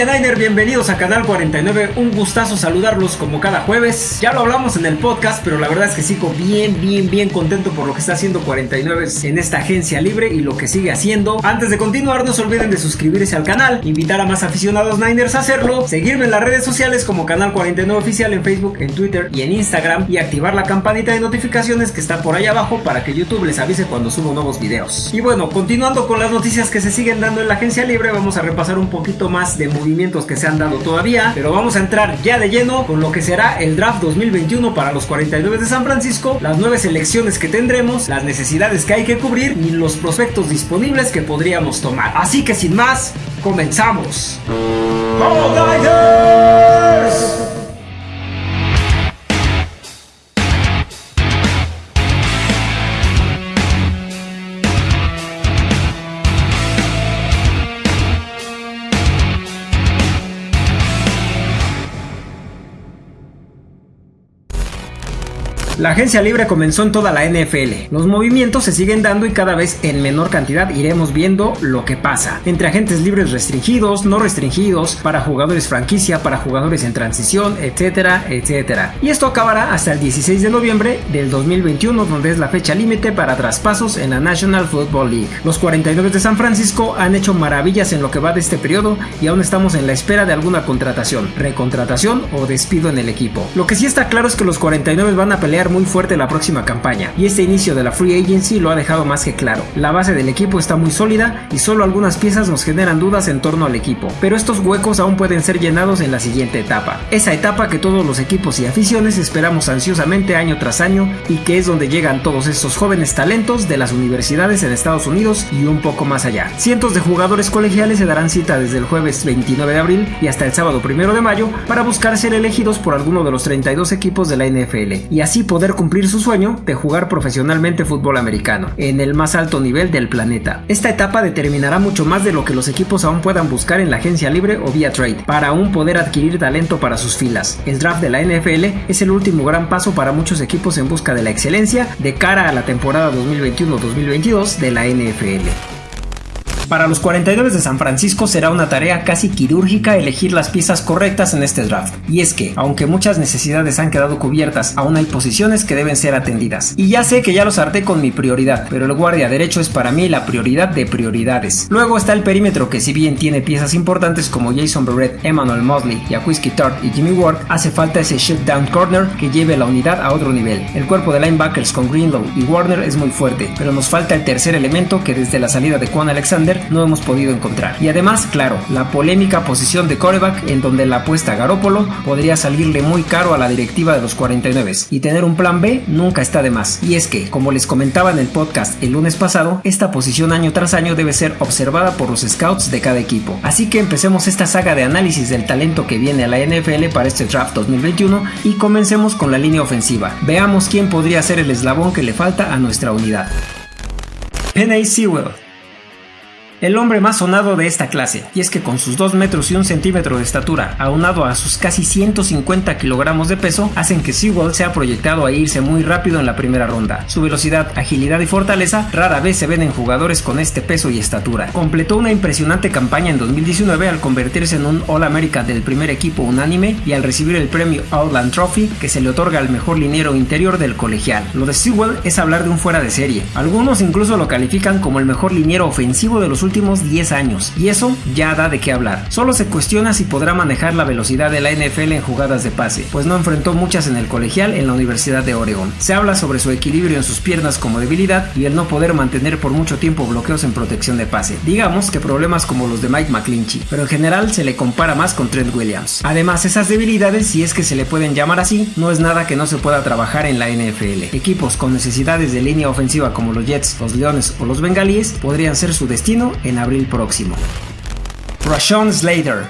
Familia Niner, bienvenidos a Canal 49. Un gustazo saludarlos como cada jueves. Ya lo hablamos en el podcast, pero la verdad es que sigo bien, bien, bien contento por lo que está haciendo 49 en esta agencia libre y lo que sigue haciendo. Antes de continuar, no se olviden de suscribirse al canal, invitar a más aficionados Niners a hacerlo, seguirme en las redes sociales como Canal 49 Oficial en Facebook, en Twitter y en Instagram y activar la campanita de notificaciones que está por ahí abajo para que YouTube les avise cuando subo nuevos videos. Y bueno, continuando con las noticias que se siguen dando en la agencia libre, vamos a repasar un poquito más de movimientos que se han dado todavía, pero vamos a entrar ya de lleno con lo que será el draft 2021 para los 49 de San Francisco, las nueve selecciones que tendremos, las necesidades que hay que cubrir y los prospectos disponibles que podríamos tomar. Así que sin más, comenzamos. La agencia libre comenzó en toda la NFL. Los movimientos se siguen dando y cada vez en menor cantidad iremos viendo lo que pasa. Entre agentes libres restringidos, no restringidos, para jugadores franquicia, para jugadores en transición, etcétera, etcétera. Y esto acabará hasta el 16 de noviembre del 2021, donde es la fecha límite para traspasos en la National Football League. Los 49 de San Francisco han hecho maravillas en lo que va de este periodo y aún estamos en la espera de alguna contratación, recontratación o despido en el equipo. Lo que sí está claro es que los 49 van a pelear muy fuerte la próxima campaña, y este inicio de la Free Agency lo ha dejado más que claro. La base del equipo está muy sólida y solo algunas piezas nos generan dudas en torno al equipo, pero estos huecos aún pueden ser llenados en la siguiente etapa. Esa etapa que todos los equipos y aficiones esperamos ansiosamente año tras año y que es donde llegan todos estos jóvenes talentos de las universidades en Estados Unidos y un poco más allá. Cientos de jugadores colegiales se darán cita desde el jueves 29 de abril y hasta el sábado 1 de mayo para buscar ser elegidos por alguno de los 32 equipos de la NFL y así poder poder cumplir su sueño de jugar profesionalmente fútbol americano, en el más alto nivel del planeta. Esta etapa determinará mucho más de lo que los equipos aún puedan buscar en la agencia libre o vía trade, para aún poder adquirir talento para sus filas. El draft de la NFL es el último gran paso para muchos equipos en busca de la excelencia de cara a la temporada 2021-2022 de la NFL. Para los 49 de San Francisco será una tarea casi quirúrgica elegir las piezas correctas en este draft. Y es que, aunque muchas necesidades han quedado cubiertas, aún hay posiciones que deben ser atendidas. Y ya sé que ya los harté con mi prioridad, pero el guardia derecho es para mí la prioridad de prioridades. Luego está el perímetro que si bien tiene piezas importantes como Jason Barrett, Emmanuel Mosley, Whiskey Tart y Jimmy Ward, hace falta ese shutdown corner que lleve la unidad a otro nivel. El cuerpo de linebackers con Greenlow y Warner es muy fuerte, pero nos falta el tercer elemento que desde la salida de Juan Alexander no hemos podido encontrar. Y además, claro, la polémica posición de coreback en donde la apuesta a Garópolo podría salirle muy caro a la directiva de los 49 y tener un plan B nunca está de más. Y es que, como les comentaba en el podcast el lunes pasado, esta posición año tras año debe ser observada por los scouts de cada equipo. Así que empecemos esta saga de análisis del talento que viene a la NFL para este draft 2021 y comencemos con la línea ofensiva. Veamos quién podría ser el eslabón que le falta a nuestra unidad. Penny Sewell el hombre más sonado de esta clase, y es que con sus 2 metros y 1 centímetro de estatura, aunado a sus casi 150 kilogramos de peso, hacen que Sewell sea proyectado a irse muy rápido en la primera ronda. Su velocidad, agilidad y fortaleza rara vez se ven en jugadores con este peso y estatura. Completó una impresionante campaña en 2019 al convertirse en un All-America del primer equipo unánime y al recibir el premio Outland Trophy que se le otorga al mejor liniero interior del colegial. Lo de Sewell es hablar de un fuera de serie. Algunos incluso lo califican como el mejor liniero ofensivo de los últimos últimos 10 años, y eso ya da de qué hablar. Solo se cuestiona si podrá manejar la velocidad de la NFL en jugadas de pase, pues no enfrentó muchas en el colegial en la Universidad de Oregon. Se habla sobre su equilibrio en sus piernas como debilidad y el no poder mantener por mucho tiempo bloqueos en protección de pase. Digamos que problemas como los de Mike McClinchy, pero en general se le compara más con Trent Williams. Además, esas debilidades, si es que se le pueden llamar así, no es nada que no se pueda trabajar en la NFL. Equipos con necesidades de línea ofensiva como los Jets, los Leones o los Bengalíes podrían ser su destino en abril próximo. Rashawn Slater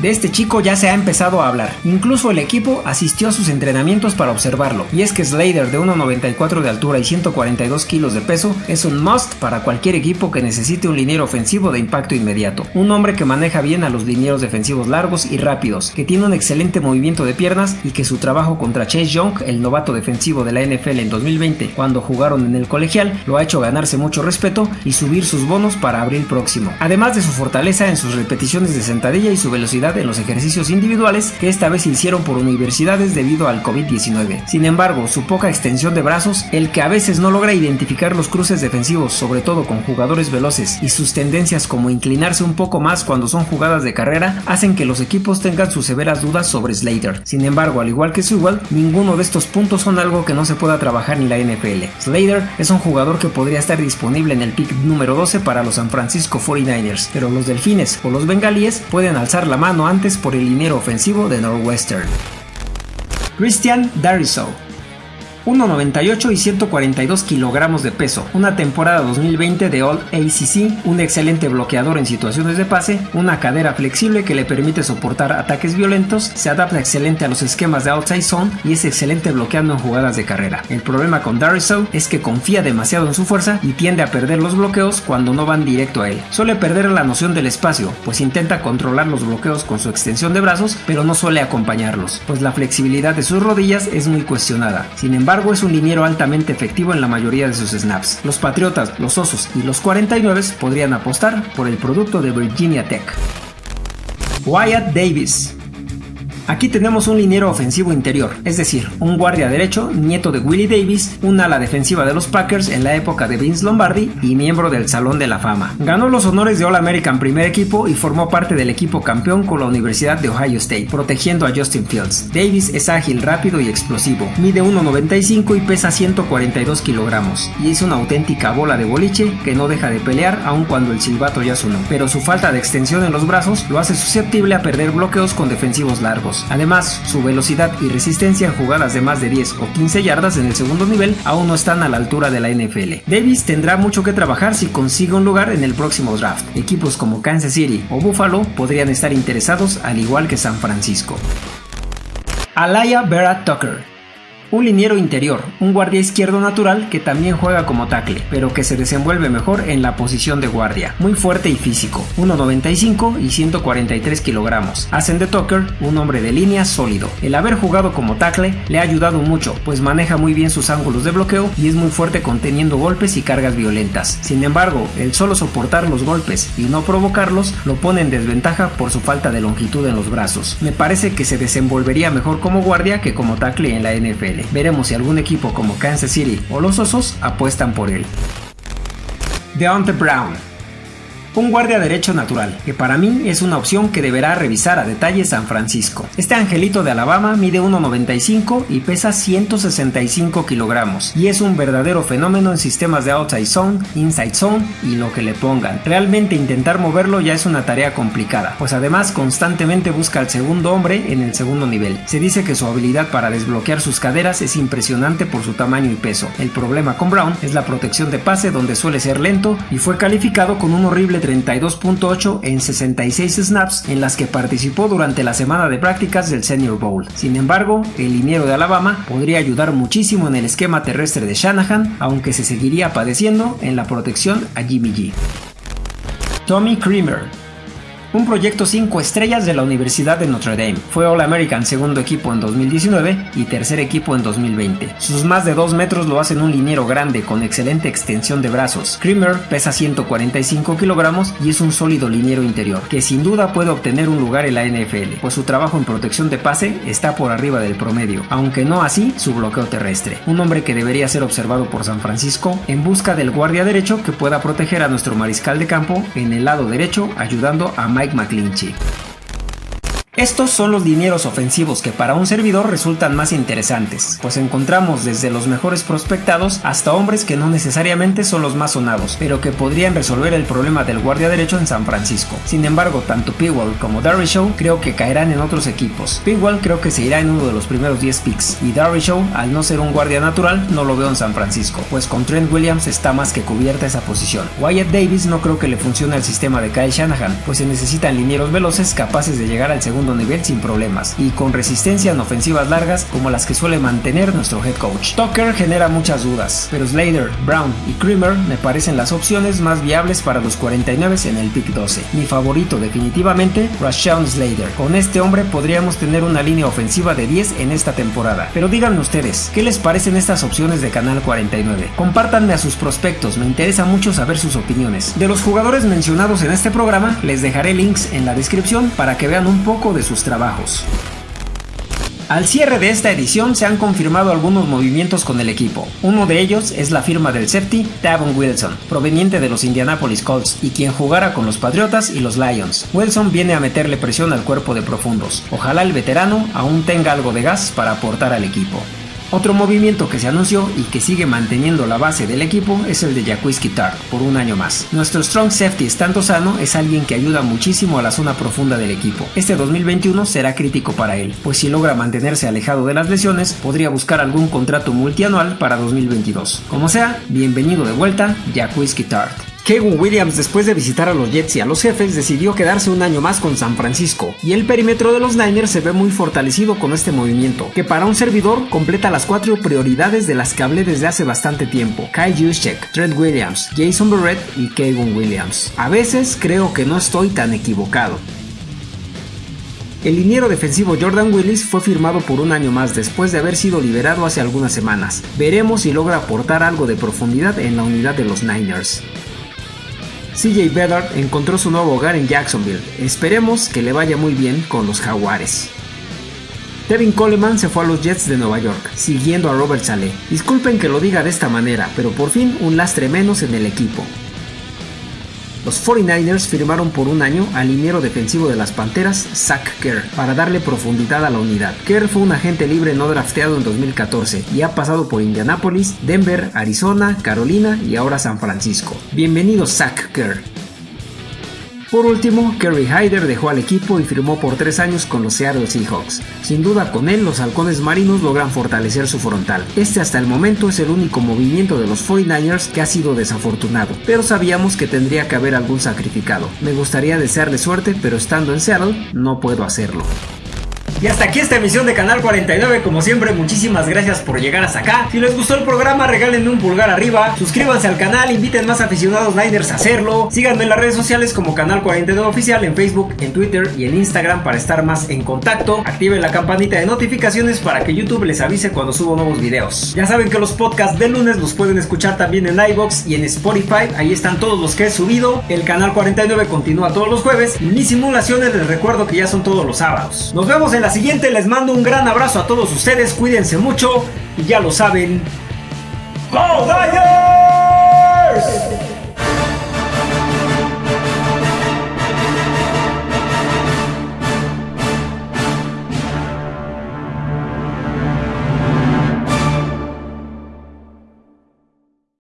De este chico ya se ha empezado a hablar, incluso el equipo asistió a sus entrenamientos para observarlo, y es que Slater de 1.94 de altura y 142 kilos de peso es un must para cualquier equipo que necesite un liniero ofensivo de impacto inmediato, un hombre que maneja bien a los linieros defensivos largos y rápidos, que tiene un excelente movimiento de piernas y que su trabajo contra Chase Young, el novato defensivo de la NFL en 2020, cuando jugaron en el colegial, lo ha hecho ganarse mucho respeto y subir sus bonos para abril próximo, además de su fortaleza en sus repeticiones de sentadilla y su velocidad en los ejercicios individuales que esta vez hicieron por universidades debido al COVID-19. Sin embargo, su poca extensión de brazos, el que a veces no logra identificar los cruces defensivos, sobre todo con jugadores veloces, y sus tendencias como inclinarse un poco más cuando son jugadas de carrera, hacen que los equipos tengan sus severas dudas sobre Slater. Sin embargo, al igual que Sewell, ninguno de estos puntos son algo que no se pueda trabajar ni la NFL. Slater es un jugador que podría estar disponible en el pick número 12 para los San Francisco 49ers, pero los Delfines o los Bengalíes pueden alzar la mano antes por el liniero ofensivo de Northwestern. Christian Dariso 1,98 y 142 kilogramos de peso, una temporada 2020 de All ACC, un excelente bloqueador en situaciones de pase, una cadera flexible que le permite soportar ataques violentos, se adapta excelente a los esquemas de outside zone y es excelente bloqueando en jugadas de carrera. El problema con Dariso es que confía demasiado en su fuerza y tiende a perder los bloqueos cuando no van directo a él. Suele perder la noción del espacio, pues intenta controlar los bloqueos con su extensión de brazos, pero no suele acompañarlos, pues la flexibilidad de sus rodillas es muy cuestionada. Sin embargo, embargo es un liniero altamente efectivo en la mayoría de sus snaps. Los Patriotas, los Osos y los 49 podrían apostar por el producto de Virginia Tech. Wyatt Davis Aquí tenemos un liniero ofensivo interior, es decir, un guardia derecho, nieto de Willie Davis, un ala defensiva de los Packers en la época de Vince Lombardi y miembro del Salón de la Fama. Ganó los honores de All American primer equipo y formó parte del equipo campeón con la Universidad de Ohio State, protegiendo a Justin Fields. Davis es ágil, rápido y explosivo, mide 1,95 y pesa 142 kilogramos, y es una auténtica bola de boliche que no deja de pelear aun cuando el silbato ya sonó, pero su falta de extensión en los brazos lo hace susceptible a perder bloqueos con defensivos largos. Además, su velocidad y resistencia en jugadas de más de 10 o 15 yardas en el segundo nivel aún no están a la altura de la NFL. Davis tendrá mucho que trabajar si consigue un lugar en el próximo draft. Equipos como Kansas City o Buffalo podrían estar interesados al igual que San Francisco. Alaya Vera Tucker un liniero interior, un guardia izquierdo natural que también juega como tackle, pero que se desenvuelve mejor en la posición de guardia. Muy fuerte y físico, 1,95 y 143 kilogramos. Hacen de Tucker un hombre de línea sólido. El haber jugado como tackle le ha ayudado mucho, pues maneja muy bien sus ángulos de bloqueo y es muy fuerte conteniendo golpes y cargas violentas. Sin embargo, el solo soportar los golpes y no provocarlos lo pone en desventaja por su falta de longitud en los brazos. Me parece que se desenvolvería mejor como guardia que como tackle en la NFL. Veremos si algún equipo como Kansas City o los Osos apuestan por él. Deontay Brown un guardia derecho natural, que para mí es una opción que deberá revisar a detalle San Francisco. Este angelito de Alabama mide 1,95 y pesa 165 kilogramos, y es un verdadero fenómeno en sistemas de outside zone, inside zone y lo que le pongan. Realmente intentar moverlo ya es una tarea complicada, pues además constantemente busca al segundo hombre en el segundo nivel. Se dice que su habilidad para desbloquear sus caderas es impresionante por su tamaño y peso. El problema con Brown es la protección de pase donde suele ser lento y fue calificado con un horrible 32.8 en 66 snaps en las que participó durante la semana de prácticas del Senior Bowl. Sin embargo, el liniero de Alabama podría ayudar muchísimo en el esquema terrestre de Shanahan, aunque se seguiría padeciendo en la protección a Jimmy G. Tommy Creamer un proyecto 5 estrellas de la Universidad de Notre Dame. Fue All American segundo equipo en 2019 y tercer equipo en 2020. Sus más de 2 metros lo hacen un liniero grande con excelente extensión de brazos. Creamer pesa 145 kilogramos y es un sólido liniero interior, que sin duda puede obtener un lugar en la NFL, pues su trabajo en protección de pase está por arriba del promedio, aunque no así su bloqueo terrestre. Un hombre que debería ser observado por San Francisco en busca del guardia derecho que pueda proteger a nuestro mariscal de campo en el lado derecho ayudando a Mike McClinchy. Estos son los dineros ofensivos que para un servidor resultan más interesantes, pues encontramos desde los mejores prospectados hasta hombres que no necesariamente son los más sonados, pero que podrían resolver el problema del guardia derecho en San Francisco. Sin embargo, tanto Pigwell como Show creo que caerán en otros equipos. Pigwell creo que se irá en uno de los primeros 10 picks, y Show, al no ser un guardia natural, no lo veo en San Francisco, pues con Trent Williams está más que cubierta esa posición. Wyatt Davis no creo que le funcione al sistema de Kyle Shanahan, pues se necesitan linieros veloces capaces de llegar al segundo nivel sin problemas y con resistencia en ofensivas largas como las que suele mantener nuestro head coach. Tucker genera muchas dudas, pero Slater, Brown y Creamer me parecen las opciones más viables para los 49 en el pick 12. Mi favorito definitivamente, Rashawn Slater. Con este hombre podríamos tener una línea ofensiva de 10 en esta temporada. Pero díganme ustedes, ¿qué les parecen estas opciones de Canal 49? Compártanme a sus prospectos, me interesa mucho saber sus opiniones. De los jugadores mencionados en este programa, les dejaré links en la descripción para que vean un poco de sus trabajos. Al cierre de esta edición se han confirmado algunos movimientos con el equipo. Uno de ellos es la firma del safety Tavon Wilson, proveniente de los Indianapolis Colts y quien jugará con los Patriotas y los Lions. Wilson viene a meterle presión al cuerpo de profundos. Ojalá el veterano aún tenga algo de gas para aportar al equipo. Otro movimiento que se anunció y que sigue manteniendo la base del equipo es el de Jacquizky Tart por un año más. Nuestro strong safety estando sano es alguien que ayuda muchísimo a la zona profunda del equipo. Este 2021 será crítico para él, pues si logra mantenerse alejado de las lesiones, podría buscar algún contrato multianual para 2022. Como sea, bienvenido de vuelta, Jacquizky Tart. Kevin Williams, después de visitar a los Jets y a los jefes, decidió quedarse un año más con San Francisco, y el perímetro de los Niners se ve muy fortalecido con este movimiento, que para un servidor completa las cuatro prioridades de las que hablé desde hace bastante tiempo: Kai Juszczyk, Trent Williams, Jason Barrett y Kevin Williams. A veces creo que no estoy tan equivocado. El liniero defensivo Jordan Willis fue firmado por un año más después de haber sido liberado hace algunas semanas. Veremos si logra aportar algo de profundidad en la unidad de los Niners. CJ Bedard encontró su nuevo hogar en Jacksonville. Esperemos que le vaya muy bien con los Jaguares. Devin Coleman se fue a los Jets de Nueva York, siguiendo a Robert Saleh. Disculpen que lo diga de esta manera, pero por fin un lastre menos en el equipo. Los 49ers firmaron por un año al liniero defensivo de las Panteras, Zach Kerr, para darle profundidad a la unidad. Kerr fue un agente libre no drafteado en 2014 y ha pasado por Indianapolis, Denver, Arizona, Carolina y ahora San Francisco. Bienvenido Zach Kerr. Por último, Kerry Hyder dejó al equipo y firmó por tres años con los Seattle Seahawks. Sin duda con él los halcones marinos logran fortalecer su frontal. Este hasta el momento es el único movimiento de los 49ers que ha sido desafortunado, pero sabíamos que tendría que haber algún sacrificado. Me gustaría desearle suerte, pero estando en Seattle no puedo hacerlo. Y hasta aquí esta emisión de Canal 49. Como siempre, muchísimas gracias por llegar hasta acá. Si les gustó el programa, regálenme un pulgar arriba. Suscríbanse al canal, inviten más aficionados Niners a hacerlo. Síganme en las redes sociales como Canal 49 Oficial en Facebook, en Twitter y en Instagram para estar más en contacto. Activen la campanita de notificaciones para que YouTube les avise cuando subo nuevos videos. Ya saben que los podcasts de lunes los pueden escuchar también en iBox y en Spotify. Ahí están todos los que he subido. El Canal 49 continúa todos los jueves. Y mis simulaciones les recuerdo que ya son todos los sábados. Nos vemos en siguiente les mando un gran abrazo a todos ustedes, cuídense mucho y ya lo saben. ¡Go